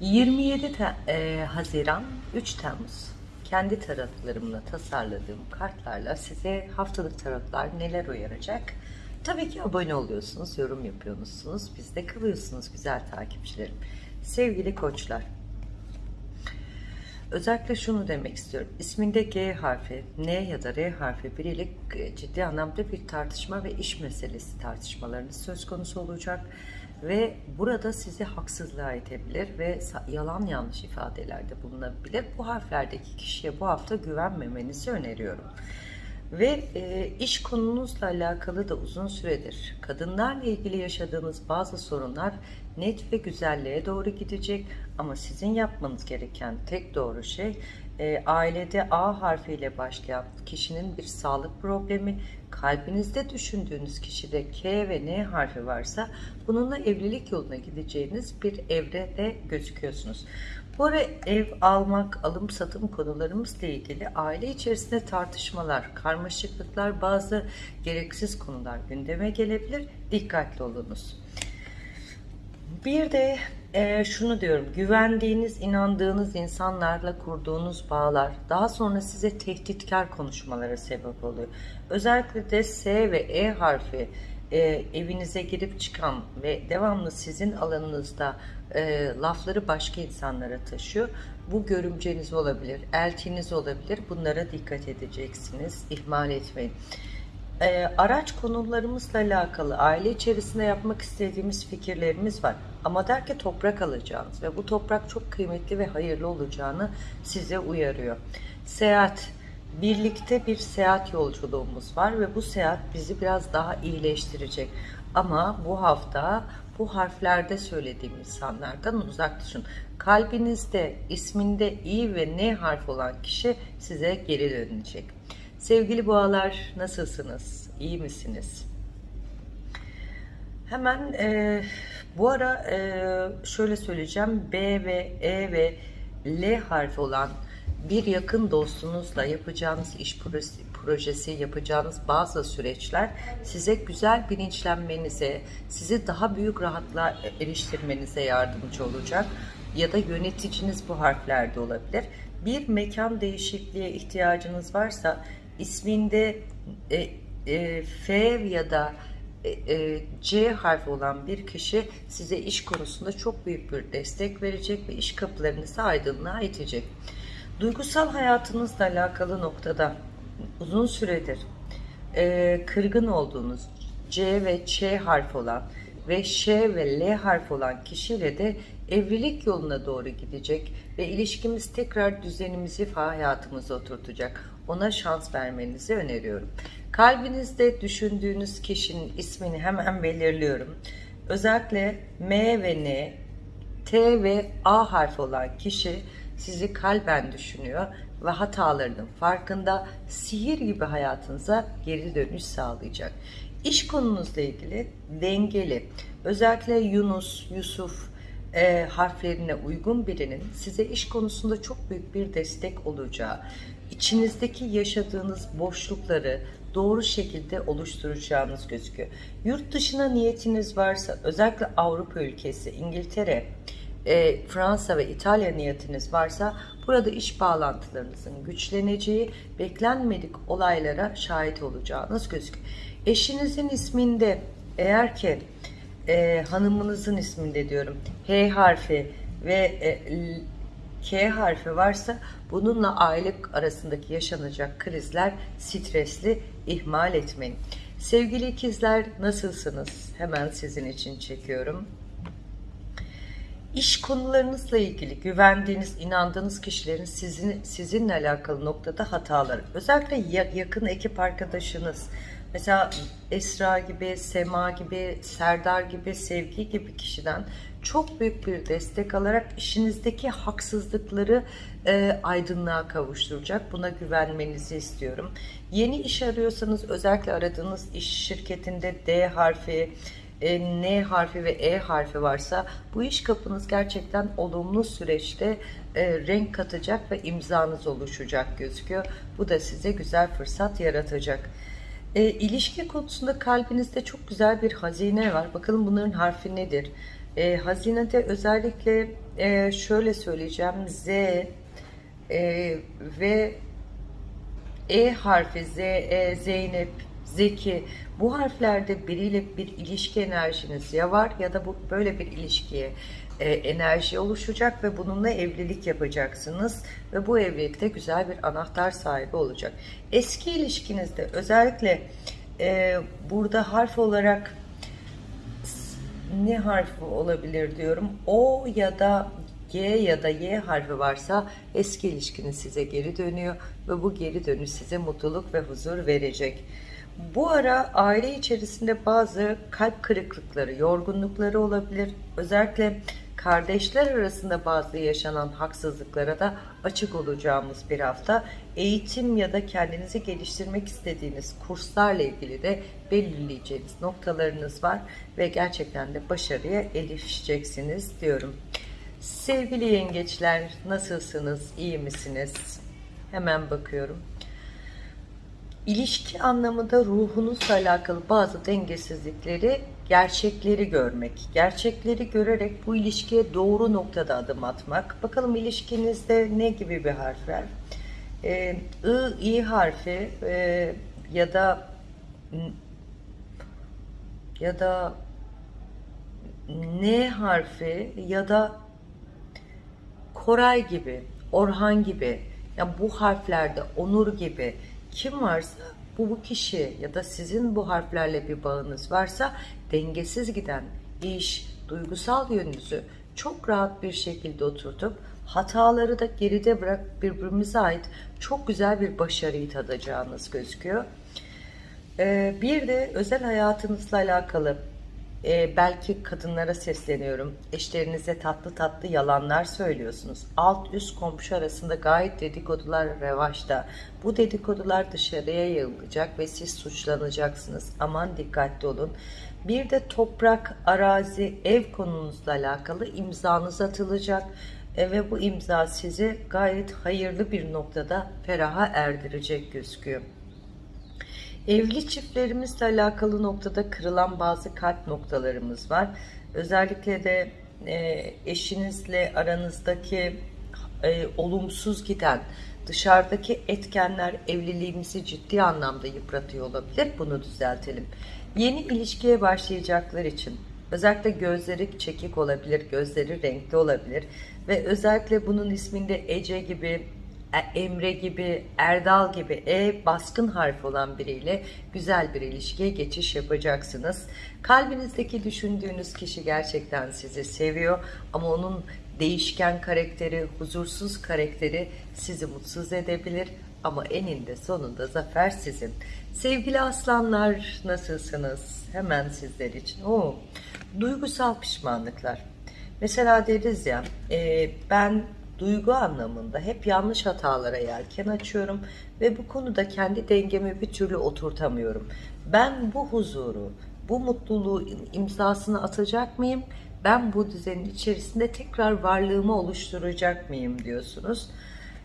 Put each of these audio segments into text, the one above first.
27 Te- e, Haziran 3 Temmuz kendi tarotlarımla tasarladığım kartlarla size haftalık tarotlar neler uyaracak? Tabii ki abone oluyorsunuz, yorum yapıyorsunuz, bizde kalıyorsunuz güzel takipçilerim. Sevgili koçlar, Özellikle şunu demek istiyorum. İsminde G harfi, N ya da R harfi biriyle e, ciddi anlamda bir tartışma ve iş meselesi tartışmalarınız söz konusu olacak. Ve burada sizi haksızlığa itebilir ve yalan yanlış ifadelerde bulunabilir. Bu harflerdeki kişiye bu hafta güvenmemenizi öneriyorum. Ve e, iş konunuzla alakalı da uzun süredir kadınlarla ilgili yaşadığınız bazı sorunlar net ve güzelliğe doğru gidecek. Ama sizin yapmanız gereken tek doğru şey e, ailede A harfiyle başlayan kişinin bir sağlık problemi, kalbinizde düşündüğünüz kişide K ve N harfi varsa bununla evlilik yoluna gideceğiniz bir evrede gözüküyorsunuz. Bu ara ev almak, alım satım konularımızla ilgili aile içerisinde tartışmalar, karmaşıklıklar, bazı gereksiz konular gündeme gelebilir. Dikkatli olunuz. Bir de e, şunu diyorum, güvendiğiniz, inandığınız insanlarla kurduğunuz bağlar daha sonra size tehditkar konuşmalara sebep oluyor. Özellikle de S ve E harfi e, evinize girip çıkan ve devamlı sizin alanınızda e, lafları başka insanlara taşıyor. Bu görümceniz olabilir, elçiniz olabilir. Bunlara dikkat edeceksiniz, ihmal etmeyin. Ee, araç konularımızla alakalı aile içerisinde yapmak istediğimiz fikirlerimiz var. Ama der ki toprak alacağınız ve bu toprak çok kıymetli ve hayırlı olacağını size uyarıyor. Seyahat, birlikte bir seyahat yolculuğumuz var ve bu seyahat bizi biraz daha iyileştirecek. Ama bu hafta bu harflerde söylediğim insanlardan uzak düşün. Kalbinizde, isminde İ ve N harf olan kişi size geri dönecek. Sevgili boğalar nasılsınız? İyi misiniz? Hemen e, bu ara e, şöyle söyleyeceğim. B ve E ve L harfi olan bir yakın dostunuzla yapacağınız iş projesi, projesi, yapacağınız bazı süreçler size güzel bilinçlenmenize, sizi daha büyük rahatlığa eriştirmenize yardımcı olacak. Ya da yöneticiniz bu harflerde olabilir. Bir mekan değişikliğe ihtiyacınız varsa isminde e, e, F ya da e, e, C harfi olan bir kişi size iş konusunda çok büyük bir destek verecek ve iş kapılarınızı aydınlığa itecek. Duygusal hayatınızla alakalı noktada uzun süredir e, kırgın olduğunuz C ve Ç harfi olan ve Ş ve L harfi olan kişiyle de evlilik yoluna doğru gidecek ve ilişkimiz tekrar düzenimizi hayatımıza oturtacak. Ona şans vermenizi öneriyorum. Kalbinizde düşündüğünüz kişinin ismini hemen belirliyorum. Özellikle M ve N, T ve A harfi olan kişi sizi kalben düşünüyor ve hatalarının farkında sihir gibi hayatınıza geri dönüş sağlayacak. İş konunuzla ilgili dengeli, özellikle Yunus, Yusuf e, harflerine uygun birinin size iş konusunda çok büyük bir destek olacağı, içinizdeki yaşadığınız boşlukları doğru şekilde oluşturacağınız gözüküyor. Yurt dışına niyetiniz varsa, özellikle Avrupa ülkesi, İngiltere, e, Fransa ve İtalya niyetiniz varsa burada iş bağlantılarınızın güçleneceği, beklenmedik olaylara şahit olacağınız gözüküyor. Eşinizin isminde eğer ki e, hanımınızın isminde diyorum H harfi ve e, K harfi varsa bununla aile arasındaki yaşanacak krizler stresli ihmal etmeyin. Sevgili ikizler nasılsınız? Hemen sizin için çekiyorum. İş konularınızla ilgili güvendiğiniz, inandığınız kişilerin sizin, sizinle alakalı noktada hataları. Özellikle ya- yakın ekip arkadaşınız, mesela Esra gibi, Sema gibi, Serdar gibi, Sevgi gibi kişiden çok büyük bir destek alarak işinizdeki haksızlıkları e, aydınlığa kavuşturacak. Buna güvenmenizi istiyorum. Yeni iş arıyorsanız özellikle aradığınız iş şirketinde D harfi, e, N harfi ve E harfi varsa bu iş kapınız gerçekten olumlu süreçte e, renk katacak ve imzanız oluşacak gözüküyor. Bu da size güzel fırsat yaratacak. E, ilişki konusunda kalbinizde çok güzel bir hazine var. Bakalım bunların harfi nedir? E, hazinede özellikle e, şöyle söyleyeceğim. Z e, ve E harfi Z, E, Zeynep, Zeki bu harflerde biriyle bir ilişki enerjiniz ya var ya da bu böyle bir ilişkiye e, enerji oluşacak ve bununla evlilik yapacaksınız ve bu evlilikte güzel bir anahtar sahibi olacak. Eski ilişkinizde özellikle e, burada harf olarak ne harfi olabilir diyorum. O ya da G ya da Y harfi varsa eski ilişkiniz size geri dönüyor ve bu geri dönüş size mutluluk ve huzur verecek. Bu ara aile içerisinde bazı kalp kırıklıkları, yorgunlukları olabilir. Özellikle kardeşler arasında bazı yaşanan haksızlıklara da açık olacağımız bir hafta. Eğitim ya da kendinizi geliştirmek istediğiniz kurslarla ilgili de belirleyeceğiniz noktalarınız var ve gerçekten de başarıya erişeceksiniz diyorum. Sevgili yengeçler nasılsınız? İyi misiniz? Hemen bakıyorum. İlişki anlamında ruhunuzla alakalı bazı dengesizlikleri, gerçekleri görmek. Gerçekleri görerek bu ilişkiye doğru noktada adım atmak. Bakalım ilişkinizde ne gibi bir harfler? Ee, I, I harfi e, ya da ya da N harfi ya da Koray gibi, Orhan gibi, yani bu harflerde Onur gibi kim varsa bu bu kişi ya da sizin bu harflerle bir bağınız varsa dengesiz giden iş, duygusal yönünüzü çok rahat bir şekilde oturtup hataları da geride bırak birbirimize ait çok güzel bir başarıyı tadacağınız gözüküyor. Ee, bir de özel hayatınızla alakalı e, belki kadınlara sesleniyorum. Eşlerinize tatlı tatlı yalanlar söylüyorsunuz. Alt üst komşu arasında gayet dedikodular revaçta. Bu dedikodular dışarıya yayılacak ve siz suçlanacaksınız. Aman dikkatli olun. Bir de toprak, arazi, ev konunuzla alakalı imzanız atılacak e, ve bu imza sizi gayet hayırlı bir noktada feraha erdirecek gözüküyor. Evli çiftlerimizle alakalı noktada kırılan bazı kalp noktalarımız var. Özellikle de e, eşinizle aranızdaki e, olumsuz giden dışarıdaki etkenler evliliğimizi ciddi anlamda yıpratıyor olabilir. Bunu düzeltelim. Yeni ilişkiye başlayacaklar için özellikle gözleri çekik olabilir, gözleri renkli olabilir ve özellikle bunun isminde Ece gibi e, Emre gibi, Erdal gibi E baskın harf olan biriyle güzel bir ilişkiye geçiş yapacaksınız. Kalbinizdeki düşündüğünüz kişi gerçekten sizi seviyor ama onun değişken karakteri, huzursuz karakteri sizi mutsuz edebilir ama eninde sonunda zafer sizin. Sevgili aslanlar nasılsınız? Hemen sizler için. Oo, duygusal pişmanlıklar. Mesela deriz ya e, ben duygu anlamında hep yanlış hatalara yelken açıyorum ve bu konuda kendi dengemi bir türlü oturtamıyorum. Ben bu huzuru, bu mutluluğu imzasını atacak mıyım? Ben bu düzenin içerisinde tekrar varlığımı oluşturacak mıyım diyorsunuz.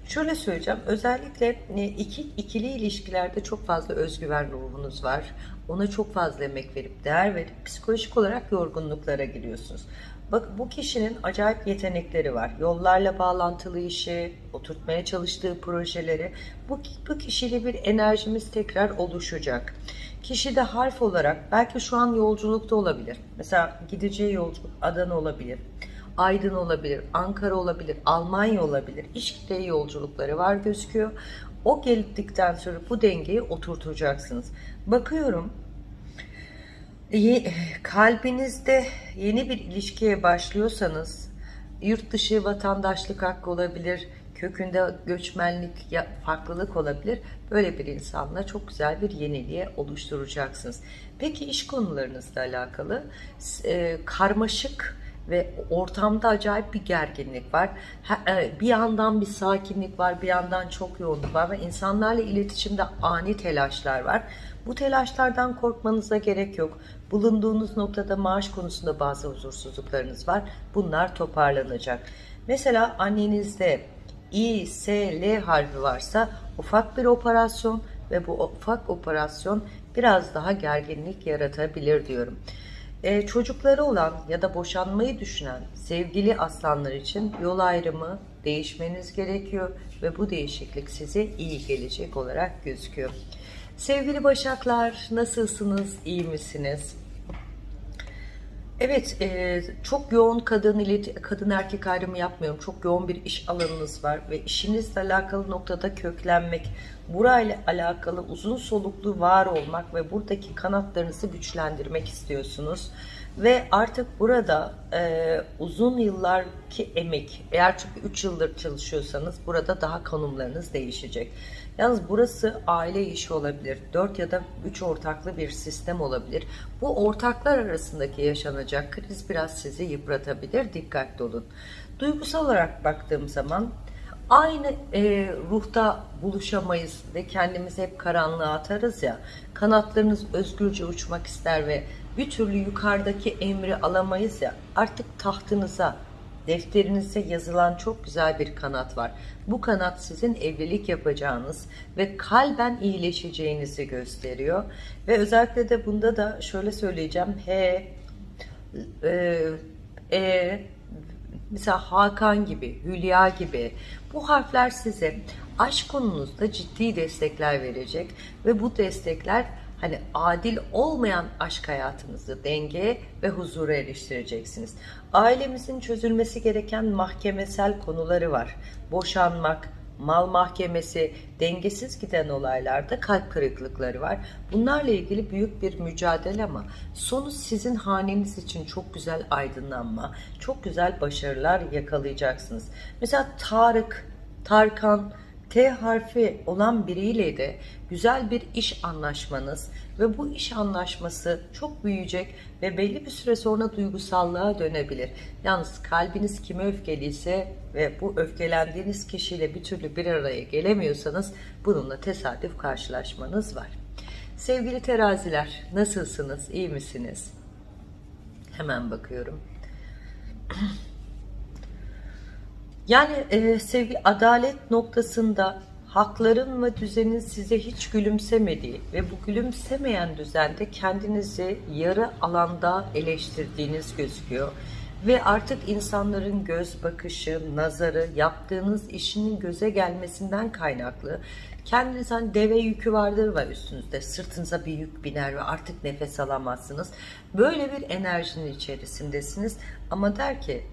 Şöyle söyleyeceğim, özellikle e, iki, ikili ilişkilerde çok fazla özgüven ruhunuz var. Ona çok fazla emek verip, değer verip psikolojik olarak yorgunluklara giriyorsunuz. Bak bu kişinin acayip yetenekleri var. Yollarla bağlantılı işi, oturtmaya çalıştığı projeleri. Bu, bu kişiyle bir enerjimiz tekrar oluşacak. Kişi de harf olarak belki şu an yolculukta olabilir. Mesela gideceği yolculuk Adana olabilir. Aydın olabilir, Ankara olabilir, Almanya olabilir. İş yolculukları var gözüküyor. O geldikten sonra bu dengeyi oturtacaksınız. Bakıyorum kalbinizde yeni bir ilişkiye başlıyorsanız yurt dışı vatandaşlık hakkı olabilir, kökünde göçmenlik, farklılık olabilir. Böyle bir insanla çok güzel bir yeniliğe oluşturacaksınız. Peki iş konularınızla alakalı e, karmaşık ve ortamda acayip bir gerginlik var. E, bir yandan bir sakinlik var, bir yandan çok yoğunluk var ve insanlarla iletişimde ani telaşlar var. Bu telaşlardan korkmanıza gerek yok. Bulunduğunuz noktada maaş konusunda bazı huzursuzluklarınız var. Bunlar toparlanacak. Mesela annenizde İ, S, L harfi varsa ufak bir operasyon ve bu ufak operasyon biraz daha gerginlik yaratabilir diyorum. E, çocukları olan ya da boşanmayı düşünen sevgili aslanlar için yol ayrımı değişmeniz gerekiyor ve bu değişiklik size iyi gelecek olarak gözüküyor. Sevgili Başaklar nasılsınız? İyi misiniz? Evet, e, çok yoğun kadın kadın erkek ayrımı yapmıyorum. Çok yoğun bir iş alanınız var ve işinizle alakalı noktada köklenmek, burayla alakalı uzun soluklu var olmak ve buradaki kanatlarınızı güçlendirmek istiyorsunuz. Ve artık burada e, uzun yıllarki emek, eğer çünkü 3 yıldır çalışıyorsanız burada daha konumlarınız değişecek. Yalnız burası aile işi olabilir. 4 ya da 3 ortaklı bir sistem olabilir. Bu ortaklar arasındaki yaşanacak kriz biraz sizi yıpratabilir. Dikkatli olun. Duygusal olarak baktığım zaman aynı e, ruhta buluşamayız ve kendimizi hep karanlığa atarız ya. Kanatlarınız özgürce uçmak ister ve bir türlü yukarıdaki emri alamayız ya. Artık tahtınıza, defterinize yazılan çok güzel bir kanat var. Bu kanat sizin evlilik yapacağınız ve kalben iyileşeceğinizi gösteriyor. Ve özellikle de bunda da şöyle söyleyeceğim. He, e, e mesela Hakan gibi, Hülya gibi bu harfler size aşk konunuzda ciddi destekler verecek ve bu destekler hani adil olmayan aşk hayatınızı denge ve huzura eriştireceksiniz. Ailemizin çözülmesi gereken mahkemesel konuları var. Boşanmak, mal mahkemesi, dengesiz giden olaylarda kalp kırıklıkları var. Bunlarla ilgili büyük bir mücadele ama sonu sizin haneniz için çok güzel aydınlanma, çok güzel başarılar yakalayacaksınız. Mesela Tarık, Tarkan, T harfi olan biriyle de güzel bir iş anlaşmanız ve bu iş anlaşması çok büyüyecek ve belli bir süre sonra duygusallığa dönebilir. Yalnız kalbiniz kime öfkeliyse ve bu öfkelendiğiniz kişiyle bir türlü bir araya gelemiyorsanız bununla tesadüf karşılaşmanız var. Sevgili teraziler nasılsınız? İyi misiniz? Hemen bakıyorum. Yani e, sevgi adalet noktasında hakların ve düzenin size hiç gülümsemediği ve bu gülümsemeyen düzende kendinizi yarı alanda eleştirdiğiniz gözüküyor. Ve artık insanların göz bakışı, nazarı, yaptığınız işinin göze gelmesinden kaynaklı kendiniz hani deve yükü vardır var üstünüzde sırtınıza bir yük biner ve artık nefes alamazsınız. Böyle bir enerjinin içerisindesiniz ama der ki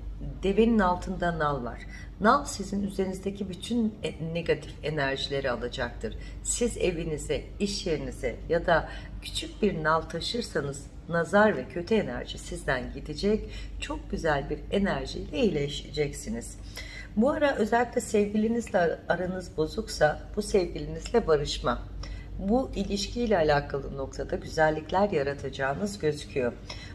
devenin altında nal var. Nal sizin üzerinizdeki bütün e, negatif enerjileri alacaktır. Siz evinize, iş yerinize ya da küçük bir nal taşırsanız nazar ve kötü enerji sizden gidecek. Çok güzel bir enerjiyle iyileşeceksiniz. Bu ara özellikle sevgilinizle aranız bozuksa bu sevgilinizle barışma. Bu ilişkiyle alakalı noktada güzellikler yaratacağınız gözüküyor.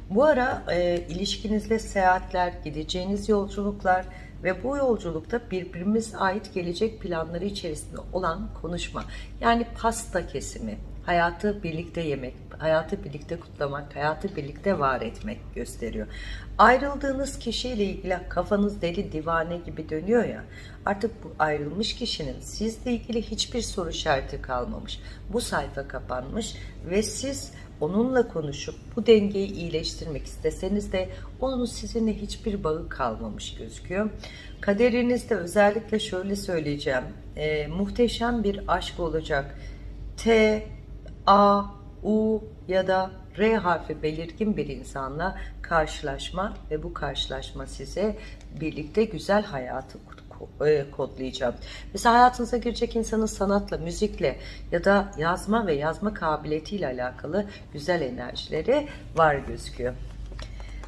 Bu ara e, ilişkinizde seyahatler, gideceğiniz yolculuklar, ve bu yolculukta birbirimize ait gelecek planları içerisinde olan konuşma. Yani pasta kesimi, hayatı birlikte yemek, hayatı birlikte kutlamak, hayatı birlikte var etmek gösteriyor. Ayrıldığınız kişiyle ilgili kafanız deli divane gibi dönüyor ya, artık bu ayrılmış kişinin sizle ilgili hiçbir soru işareti kalmamış. Bu sayfa kapanmış ve siz onunla konuşup bu dengeyi iyileştirmek isteseniz de onun sizinle hiçbir bağı kalmamış gözüküyor. Kaderinizde özellikle şöyle söyleyeceğim. E, muhteşem bir aşk olacak. T, A, U ya da R harfi belirgin bir insanla karşılaşma ve bu karşılaşma size birlikte güzel hayatı e, kodlayacağım. Mesela hayatınıza girecek insanın sanatla, müzikle ya da yazma ve yazma kabiliyetiyle alakalı güzel enerjileri var gözüküyor.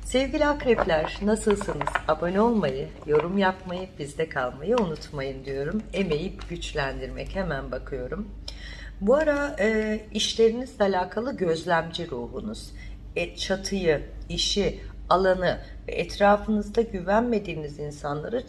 Sevgili akrepler nasılsınız? Abone olmayı, yorum yapmayı, bizde kalmayı unutmayın diyorum. Emeği güçlendirmek hemen bakıyorum. Bu ara e, işlerinizle alakalı gözlemci ruhunuz, e, çatıyı, işi, alanı ve etrafınızda güvenmediğiniz insanları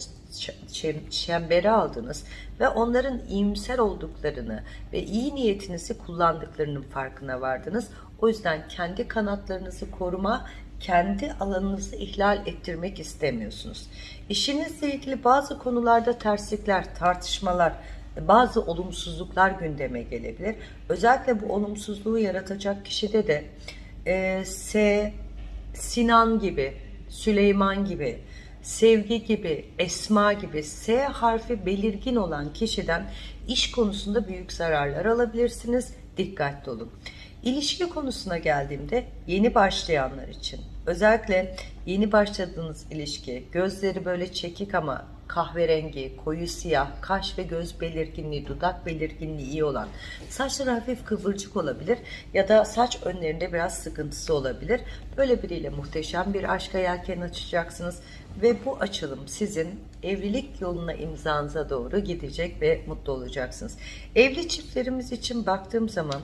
çembere aldınız ve onların iyimser olduklarını ve iyi niyetinizi kullandıklarının farkına vardınız. O yüzden kendi kanatlarınızı koruma, kendi alanınızı ihlal ettirmek istemiyorsunuz. İşinizle ilgili bazı konularda terslikler, tartışmalar, bazı olumsuzluklar gündeme gelebilir. Özellikle bu olumsuzluğu yaratacak kişide de e, S, Sinan gibi, Süleyman gibi, Sevgi gibi, Esma gibi S harfi belirgin olan kişiden iş konusunda büyük zararlar alabilirsiniz. Dikkatli olun. İlişki konusuna geldiğimde yeni başlayanlar için özellikle yeni başladığınız ilişki gözleri böyle çekik ama kahverengi, koyu siyah, kaş ve göz belirginliği, dudak belirginliği iyi olan, saçları hafif kıvırcık olabilir ya da saç önlerinde biraz sıkıntısı olabilir. Böyle biriyle muhteşem bir aşka yelken açacaksınız ve bu açılım sizin evlilik yoluna imzanıza doğru gidecek ve mutlu olacaksınız. Evli çiftlerimiz için baktığım zaman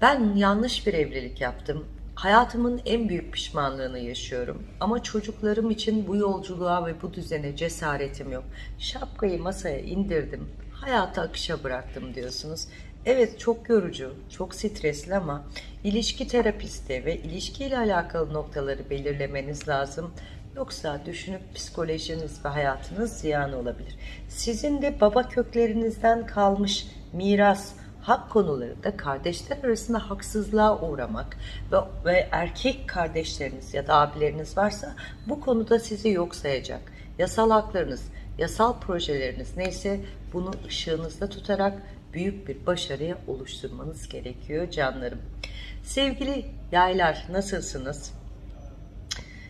ben yanlış bir evlilik yaptım. Hayatımın en büyük pişmanlığını yaşıyorum. Ama çocuklarım için bu yolculuğa ve bu düzene cesaretim yok. Şapkayı masaya indirdim. Hayatı akışa bıraktım diyorsunuz. Evet çok yorucu, çok stresli ama ilişki terapisti ve ilişkiyle alakalı noktaları belirlemeniz lazım. Yoksa düşünüp psikolojiniz ve hayatınız ziyan olabilir. Sizin de baba köklerinizden kalmış miras, hak konularında kardeşler arasında haksızlığa uğramak ve, ve erkek kardeşleriniz ya da abileriniz varsa bu konuda sizi yok sayacak. Yasal haklarınız, yasal projeleriniz neyse bunu ışığınızda tutarak büyük bir başarıya oluşturmanız gerekiyor canlarım. Sevgili yaylar nasılsınız?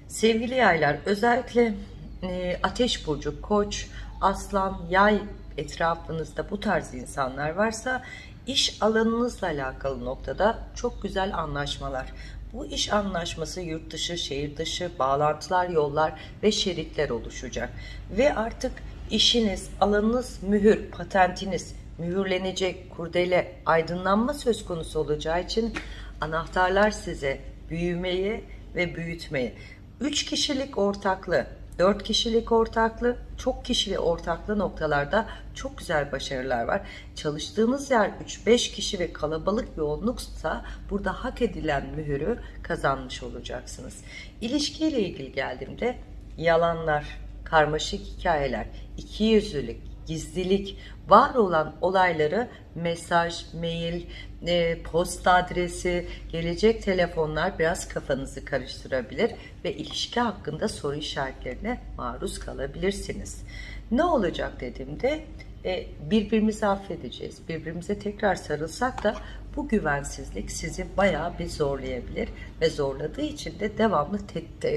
Sevgili yaylar özellikle e, ateş burcu, koç, aslan, yay etrafınızda bu tarz insanlar varsa iş alanınızla alakalı noktada çok güzel anlaşmalar. Bu iş anlaşması yurt dışı, şehir dışı, bağlantılar, yollar ve şeritler oluşacak. Ve artık işiniz, alanınız mühür, patentiniz mühürlenecek, kurdele, aydınlanma söz konusu olacağı için anahtarlar size büyümeyi ve büyütmeyi. 3 kişilik ortaklı, 4 kişilik ortaklı, çok kişili ortaklı noktalarda çok güzel başarılar var. Çalıştığınız yer 3-5 kişi ve kalabalık yoğunluksa burada hak edilen mühürü kazanmış olacaksınız. İlişkiyle ilgili geldiğimde yalanlar, karmaşık hikayeler, ikiyüzlülük, gizlilik, var olan olayları mesaj, mail, e, posta adresi, gelecek telefonlar biraz kafanızı karıştırabilir ve ilişki hakkında soru işaretlerine maruz kalabilirsiniz. Ne olacak dediğimde e, birbirimizi affedeceğiz. Birbirimize tekrar sarılsak da bu güvensizlik sizi bayağı bir zorlayabilir ve zorladığı için de devamlı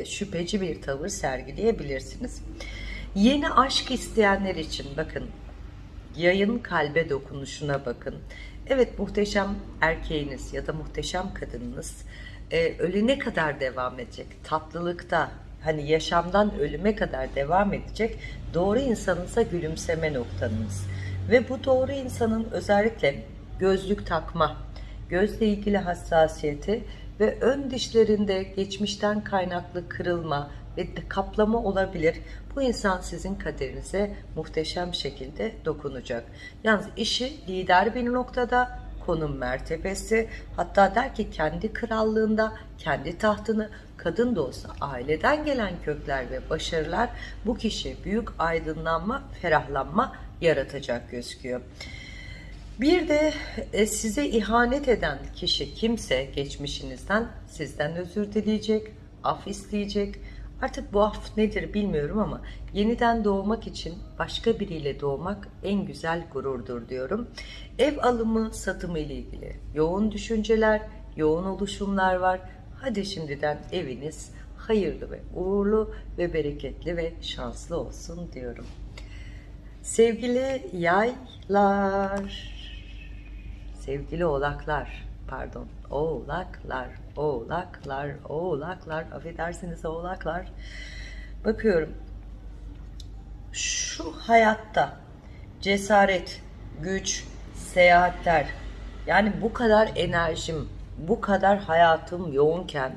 şüpheci bir tavır sergileyebilirsiniz. Yeni aşk isteyenler için bakın yayın kalbe dokunuşuna bakın. Evet muhteşem erkeğiniz ya da muhteşem kadınınız e, ölüne kadar devam edecek. Tatlılıkta hani yaşamdan ölüme kadar devam edecek doğru insanınıza gülümseme noktanız. Ve bu doğru insanın özellikle gözlük takma, gözle ilgili hassasiyeti ve ön dişlerinde geçmişten kaynaklı kırılma ve kaplama olabilir. Bu insan sizin kaderinize muhteşem şekilde dokunacak. Yalnız işi lider bir noktada, konum mertebesi, hatta der ki kendi krallığında, kendi tahtını kadın da olsa aileden gelen kökler ve başarılar bu kişi büyük aydınlanma, ferahlanma yaratacak gözüküyor. Bir de e, size ihanet eden kişi kimse geçmişinizden sizden özür dileyecek, af isteyecek, Artık bu af nedir bilmiyorum ama yeniden doğmak için başka biriyle doğmak en güzel gururdur diyorum. Ev alımı, satımı ile ilgili yoğun düşünceler, yoğun oluşumlar var. Hadi şimdiden eviniz hayırlı ve uğurlu ve bereketli ve şanslı olsun diyorum. Sevgili yaylar, sevgili oğlaklar, pardon, oğlaklar, oğlaklar, oğlaklar, affedersiniz oğlaklar. Bakıyorum, şu hayatta cesaret, güç, seyahatler, yani bu kadar enerjim, bu kadar hayatım yoğunken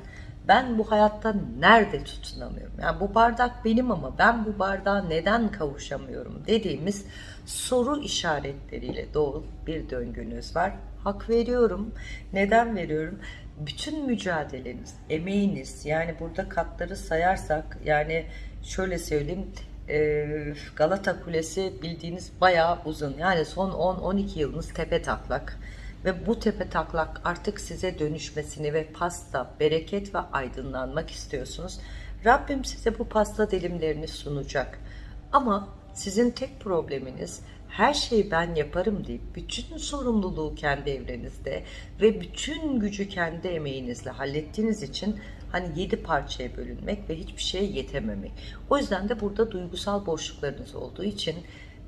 ben bu hayatta nerede tutunamıyorum? Yani bu bardak benim ama ben bu bardağa neden kavuşamıyorum dediğimiz soru işaretleriyle dolu bir döngünüz var. Hak veriyorum. Neden veriyorum? bütün mücadeleniz, emeğiniz yani burada katları sayarsak yani şöyle söyleyeyim e, Galata Kulesi bildiğiniz bayağı uzun. Yani son 10-12 yılınız tepe taklak. ve bu tepe taklak artık size dönüşmesini ve pasta, bereket ve aydınlanmak istiyorsunuz. Rabbim size bu pasta dilimlerini sunacak. Ama sizin tek probleminiz her şeyi ben yaparım deyip bütün sorumluluğu kendi evrenizde ve bütün gücü kendi emeğinizle hallettiğiniz için hani yedi parçaya bölünmek ve hiçbir şeye yetememek. O yüzden de burada duygusal boşluklarınız olduğu için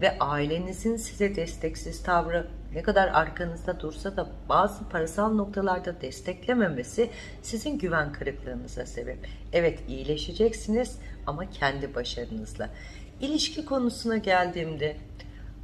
ve ailenizin size desteksiz tavrı ne kadar arkanızda dursa da bazı parasal noktalarda desteklememesi sizin güven kırıklığınıza sebep. Evet iyileşeceksiniz ama kendi başarınızla. İlişki konusuna geldiğimde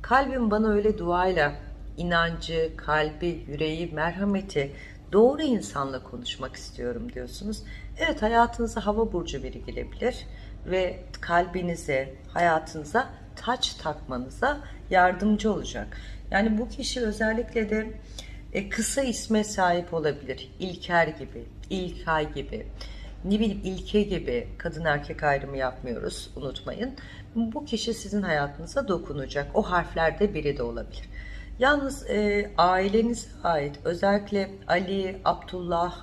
kalbim bana öyle duayla inancı, kalbi, yüreği, merhameti doğru insanla konuşmak istiyorum diyorsunuz. Evet hayatınıza hava burcu biri girebilir ve kalbinize, hayatınıza taç takmanıza yardımcı olacak. Yani bu kişi özellikle de e, kısa isme sahip olabilir. İlker gibi, İlkay gibi, ne bileyim İlke gibi kadın erkek ayrımı yapmıyoruz unutmayın. Bu kişi sizin hayatınıza dokunacak. O harflerde biri de olabilir. Yalnız e, ailenize ait özellikle Ali, Abdullah,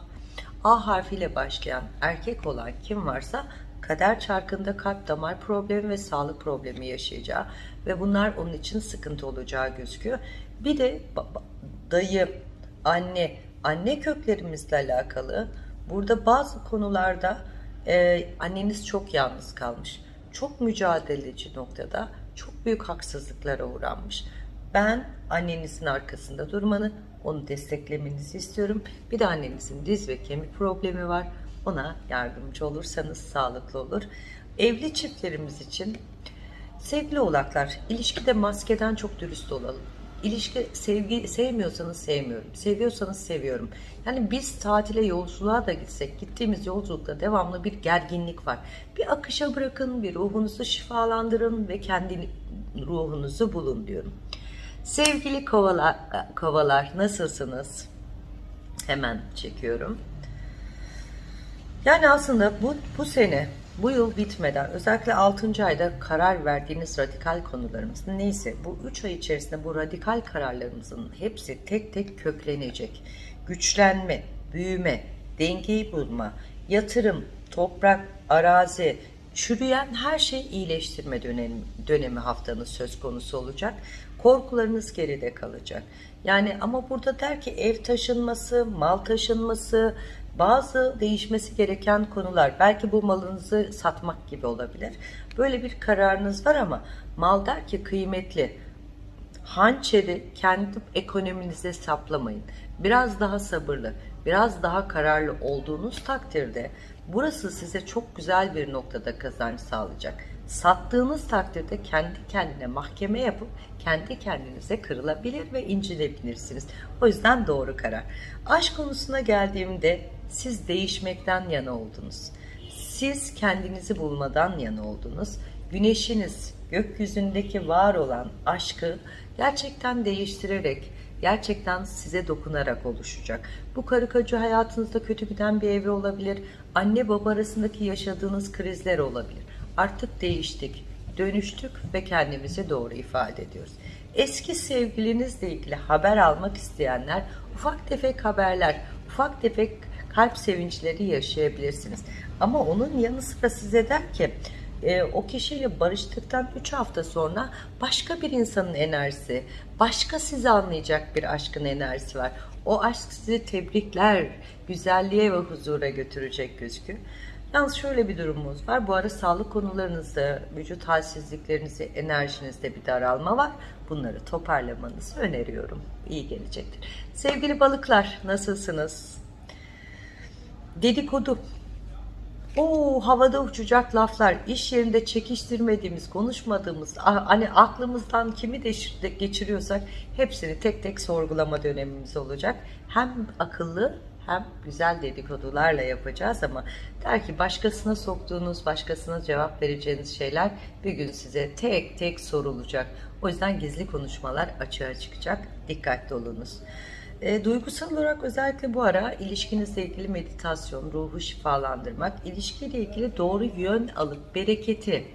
A harfiyle başlayan erkek olan kim varsa kader çarkında kalp damar problemi ve sağlık problemi yaşayacağı ve bunlar onun için sıkıntı olacağı gözüküyor. Bir de dayı, anne, anne köklerimizle alakalı burada bazı konularda e, anneniz çok yalnız kalmış. Çok mücadeleci noktada çok büyük haksızlıklara uğranmış. Ben annenizin arkasında durmanı, onu desteklemenizi istiyorum. Bir de annenizin diz ve kemik problemi var. Ona yardımcı olursanız sağlıklı olur. Evli çiftlerimiz için sevgili oğlaklar, ilişkide maskeden çok dürüst olalım. İlişki sevgi sevmiyorsanız sevmiyorum. Seviyorsanız seviyorum. Yani biz tatile yolculuğa da gitsek gittiğimiz yolculukta devamlı bir gerginlik var. Bir akışa bırakın, bir ruhunuzu şifalandırın ve kendi ruhunuzu bulun diyorum. Sevgili kovalar, kovalar nasılsınız? Hemen çekiyorum. Yani aslında bu, bu sene, bu yıl bitmeden özellikle 6. ayda karar verdiğiniz radikal konularımız neyse bu 3 ay içerisinde bu radikal kararlarımızın hepsi tek tek köklenecek. Güçlenme, büyüme, dengeyi bulma, yatırım, toprak, arazi, çürüyen her şey iyileştirme dönemi, dönemi haftanız söz konusu olacak. Korkularınız geride kalacak. Yani ama burada der ki ev taşınması, mal taşınması, bazı değişmesi gereken konular. Belki bu malınızı satmak gibi olabilir. Böyle bir kararınız var ama mal der ki kıymetli. Hançeri kendi ekonominize saplamayın. Biraz daha sabırlı, biraz daha kararlı olduğunuz takdirde burası size çok güzel bir noktada kazanç sağlayacak. Sattığınız takdirde kendi kendine mahkeme yapıp kendi kendinize kırılabilir ve incilebilirsiniz. O yüzden doğru karar. Aşk konusuna geldiğimde siz değişmekten yana oldunuz. Siz kendinizi bulmadan yana oldunuz. Güneşiniz gökyüzündeki var olan aşkı gerçekten değiştirerek, gerçekten size dokunarak oluşacak. Bu karı koca hayatınızda kötü giden bir evre olabilir. Anne baba arasındaki yaşadığınız krizler olabilir. Artık değiştik, dönüştük ve kendimizi doğru ifade ediyoruz. Eski sevgilinizle ilgili haber almak isteyenler ufak tefek haberler, ufak tefek kalp sevinçleri yaşayabilirsiniz. Ama onun yanı sıra size der ki e, o kişiyle barıştıktan 3 hafta sonra başka bir insanın enerjisi, başka sizi anlayacak bir aşkın enerjisi var. O aşk sizi tebrikler, güzelliğe ve huzura götürecek gözüküyor. Yalnız şöyle bir durumumuz var. Bu ara sağlık konularınızda, vücut halsizliklerinizi, enerjinizde bir daralma var. Bunları toparlamanızı öneriyorum. İyi gelecektir. Sevgili balıklar nasılsınız? Dedikodu. O havada uçacak laflar, iş yerinde çekiştirmediğimiz, konuşmadığımız, hani aklımızdan kimi de geçiriyorsak hepsini tek tek sorgulama dönemimiz olacak. Hem akıllı hem güzel dedikodularla yapacağız ama der ki başkasına soktuğunuz, başkasına cevap vereceğiniz şeyler bir gün size tek tek sorulacak. O yüzden gizli konuşmalar açığa çıkacak. Dikkatli olunuz. E, duygusal olarak özellikle bu ara ilişkinizle ilgili meditasyon, ruhu şifalandırmak, ilişkiyle ilgili doğru yön alıp bereketi,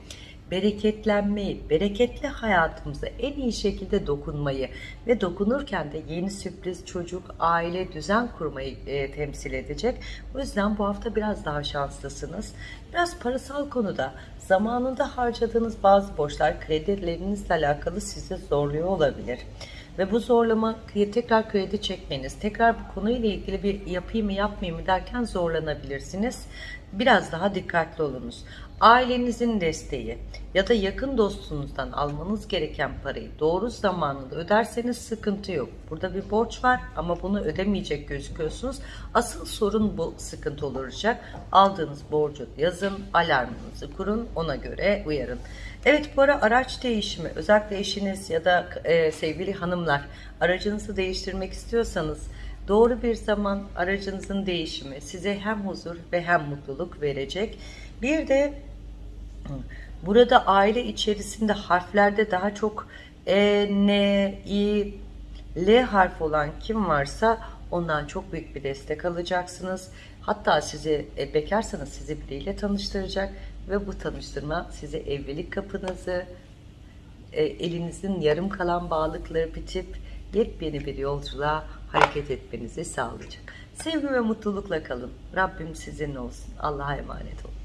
bereketlenmeyi, bereketli hayatımıza en iyi şekilde dokunmayı ve dokunurken de yeni sürpriz çocuk, aile, düzen kurmayı e, temsil edecek. O yüzden bu hafta biraz daha şanslısınız. Biraz parasal konuda zamanında harcadığınız bazı borçlar kredilerinizle alakalı sizi zorluyor olabilir. Ve bu zorlama tekrar kredi çekmeniz, tekrar bu konuyla ilgili bir yapayım mı yapmayayım mı derken zorlanabilirsiniz. Biraz daha dikkatli olunuz. Ailenizin desteği ya da yakın dostunuzdan almanız gereken parayı doğru zamanında öderseniz sıkıntı yok. Burada bir borç var ama bunu ödemeyecek gözüküyorsunuz. Asıl sorun bu sıkıntı olacak. Aldığınız borcu yazın, alarmınızı kurun, ona göre uyarın. Evet bu ara araç değişimi özellikle eşiniz ya da e, sevgili hanımlar aracınızı değiştirmek istiyorsanız doğru bir zaman aracınızın değişimi size hem huzur ve hem mutluluk verecek. Bir de burada aile içerisinde harflerde daha çok E, N, I, L harf olan kim varsa ondan çok büyük bir destek alacaksınız. Hatta sizi e, bekarsanız sizi biriyle tanıştıracak ve bu tanıştırma size evlilik kapınızı, e, elinizin yarım kalan bağlıkları bitip yepyeni bir yolculuğa hareket etmenizi sağlayacak. Sevgi ve mutlulukla kalın. Rabbim sizinle olsun. Allah'a emanet olun.